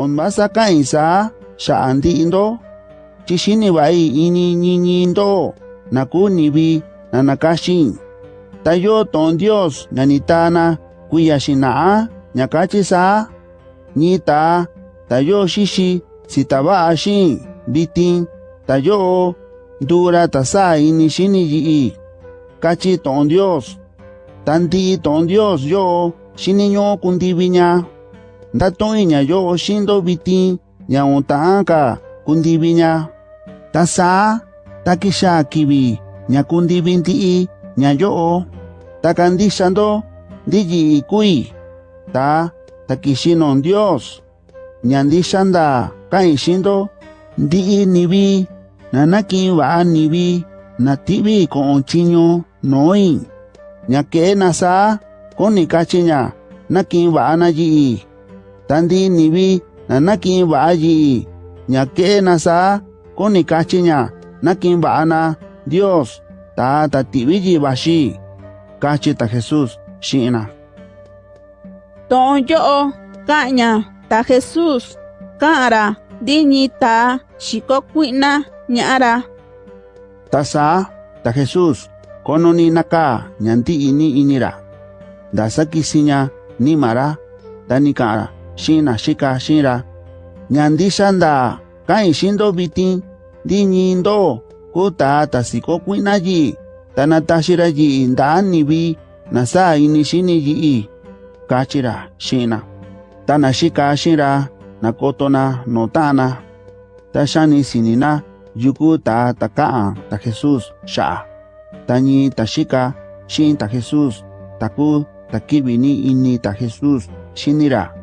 on basa kain sa sha andi indo chishini bai ini ñiñi indo naku nibi nanakashin tayo ton Dios nanitana kuya shinaa nyakachi sa nita tayo shishi sitaba ashin bitin tayo dura tasa ini shini yi kachi ton Dios tanti ton Dios yo shini nyo ndatoinya ndatoi ñayo oxindo biti ñaonta'ãnka kundivi ña tasa'a takixa kivi ñakundivi ndi'i ñayo'o. Takandixando nya ikui ta takixino dios. Ñandixanda ka'in xindo ndi'i nivi nanaki'in va'a nivi nativi ko'on chiño noin ñake'e nasa koni kachi ña naki'in va'a nayi'i. tandi nibi nanaki baaji nyake nasa koni kachinya nakin ba'ana dios. Ta ta tibiyi bashi kachi ta jesus shina. Tonjo kanya ta jesus. Ka'ra dini ta xiko kui'na Tasa ta sa ta jesus kononi naka nyanti ini inira. Dasa kisinya ni mara ta ni ka'ra shina shika shira. Ñandi xanda kain xindo vitin ndi ñindo ku ta ta siko kuina yi ta na taxira yi nda ini kachira shina. Tana shika shira nakotona na tashani no sinina yuku ta takaa ta jesus sha, ta tashika ta ta jesus. Taku takibini ini ta jesus xinira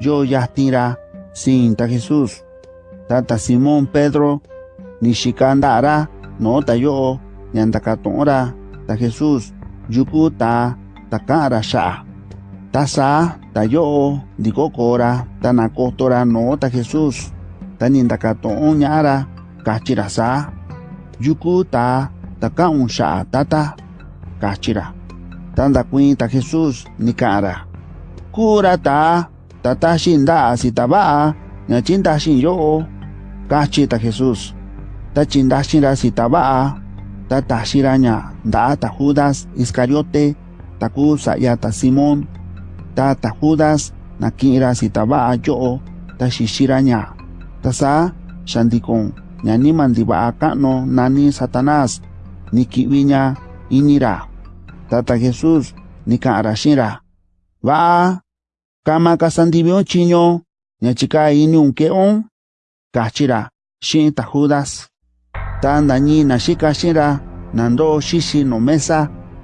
yo yahtira sin ta Jesús. Tata Simón Pedro ni shikandara no ta yo nyandakatora ta Jesús. Yuku ta takara sha tasa ta yo dikokora tanakotora no ta Jesús. Tanindakaton ñara kachira sa yuku ta takaun sha tata kachira tanda kuin ta Jesús nikara kura ta tatashin da sitaba'a ñachintahshin yo'o kajchita jesús tachindahshinra sitaba'a tatahshira ña da ta judas iscariote taku sa'yata simón ta ta judas naki'ira sitaba'a yo'o taxixira ña tasá xandikon mandi ndiva'a ka'nu nani Satanas niki winya inira. Tata Yesus nika'anra xinra Wah. kama kasandivio chiño ñachika iniun ke on kachira shin ta judas. Ta ndañi na shika shira nando shishi no mesa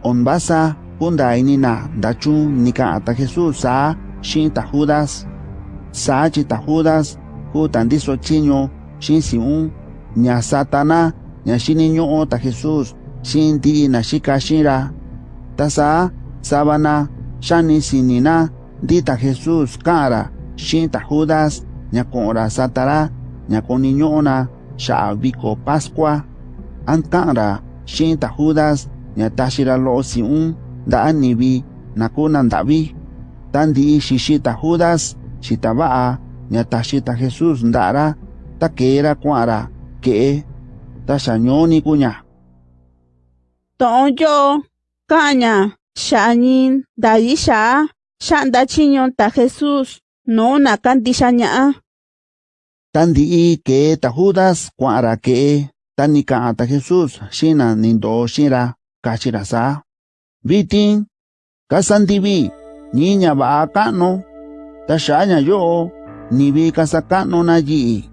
onbasa kunda inina ndachu nika ata jesus sa shin ta judas. Sa chi ta judas ku tandiso chiño shin si un ña satana ña shini ño'o ta jesus shin na shika shira Tasa, sabana shani sinina di ta Jesús kara shin ta Judas nya kora satara nya koni ño'ona sha biko Pascua an kara shin ta Judas nya tashira lo siun da anibi nakuna ndabi tandi shishita Judas shitaba nya tashita Jesús ndara takera kwara ke tashañoni kuña. Ton yo kaña shañin daisha shanda chiño ta Jesús no na kandisha ña tandi ke ta Judas kwara ke tanika ta Jesús shina nindo shira kachira sa. Vitin kasandibi niña kano tashaña yo nibi kasakano na yi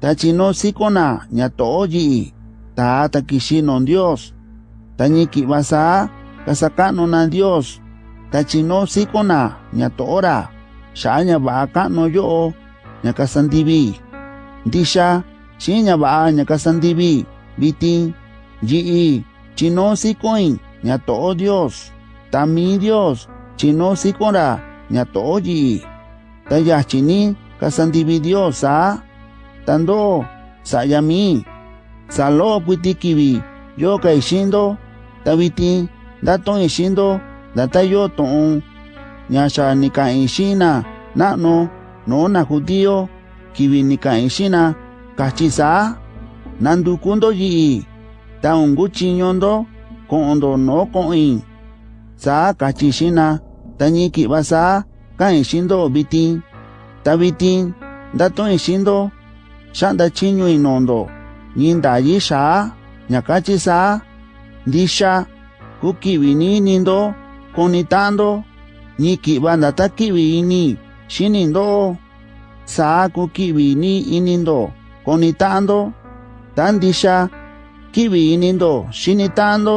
tachino sikona nya to yi ta takishino Dios. Tañiki basa kasakano na Dios tachino sikona nya tora shaña ba kano yo nya kasandibi disha shinya ba nya kasandibi bitin yi chino sikoin to Dios tami Dios chino sikora nya to yi tayachini kasandibi Dios sa tando sayami salo putikibi yo kaishindo tabiti daton data yo ton nyasha nika inshina na no no na judío kiwi nika inshina kachisa nandu kundo yi ta ungu chinyondo kondo no koin sa kachishina tani kibasa ka inshindo bitin ta bitin dato inshindo shanda chinyo inondo ninda yisha nyakachisa disha kukiwini nindo ni konita'ndo ñi ki'va ndata ki'vi ini xinindo saa kuki'vi ni inindo. Konita'ndo ta ndixa ki'vi inindo xinita'ndo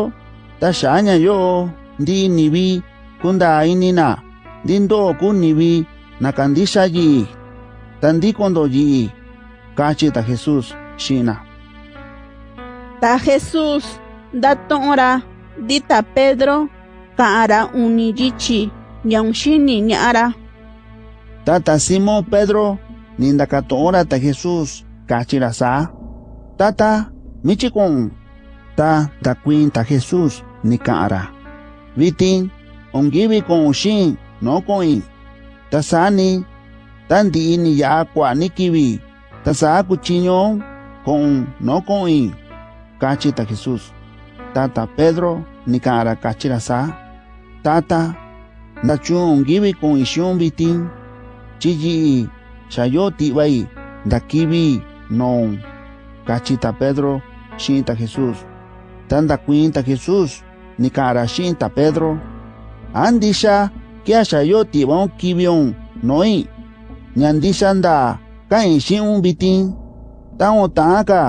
ta xa'a ña yo'o ndi nivi kunda inina. Ndi ndo'o ku nivi na kandixa yi'i ta ndikondo yi'i kachi ta Jesús xina ta Jesús ndatu'un‑ra ndi ta Pedro ka'an‑ra uni yichi ñaun xini ña'a‑ra. Ta ta Simón Pedro ni ndakatu'un‑ra ta Jesús kachi‑ra saa tata michi ku'un ta ndakuin ta Jesús ni ka'an‑ra vitin onkivi ku'un xiin no ku'in ta sani ta ndi'i ni ya'a kua'a ni kivi ta saa kuchiñon ku'un no ku'in kachi ta Jesús. Tata Pedro ni saa tata ndachun onkivi ku'in xiun vitin chi yi'i xa yo ti'vai ndakivi noun kachi ta Pedro xiin ta Jesús. Ta ndakuin ta Jesús ni ka'an‑ra xiin ta Pedro. A ndixa kia xa yo ti'vaun kiviun no'i. Ña ndixa ndaa ka'in xi'un vitin takuan ta'an ka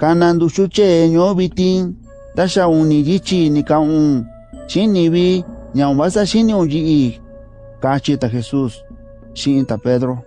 kana nduxu tyee ño'o vitin ta xa uni yityi ni ka'un xiin Nyambaza shini unji i kachita Jesus, shinta Pedro,